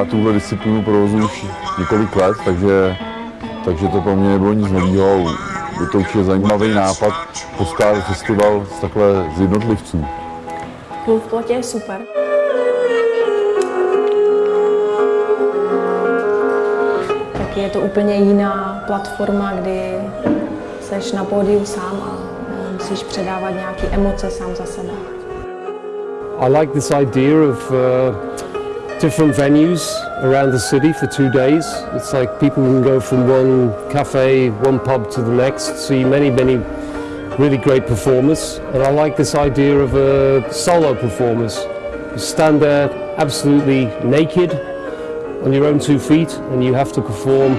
Já tuhle disciplínu provozuji už několik let, takže, takže to pro mě nebylo nic nového. Je to určitě zajímavý nápad poskládat festival z takhle z jednotlivců. Klub v plotě je super. Tak je to úplně jiná platforma, kdy seš na pódiu sám a musíš předávat nějaké emoce sám za sebe. I like this idea of uh, different venues around the city for two days. It's like people can go from one cafe, one pub to the next, see many, many really great performers. And I like this idea of a solo performance. You stand there absolutely naked on your own two feet and you have to perform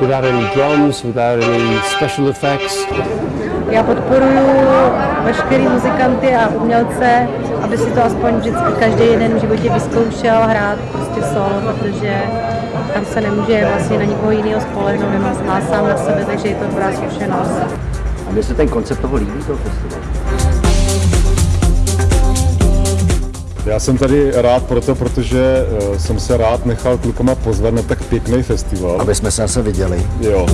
without any drums, without any special effects. A umělce, aby si to aspoň vždycky každý jeden v životě vyzkoušel hrát prostě solo, protože tam se nemůže vlastně na nikoho jiného spolehnout, nemá má sám na sebe, takže je to dobrá zkušenost. A mně se ten koncept toho líbí, toho festivalu. Já jsem tady rád proto, protože eh, jsem se rád nechal klukama pozvat na tak pěkný festival. Aby jsme se zase viděli. Jo.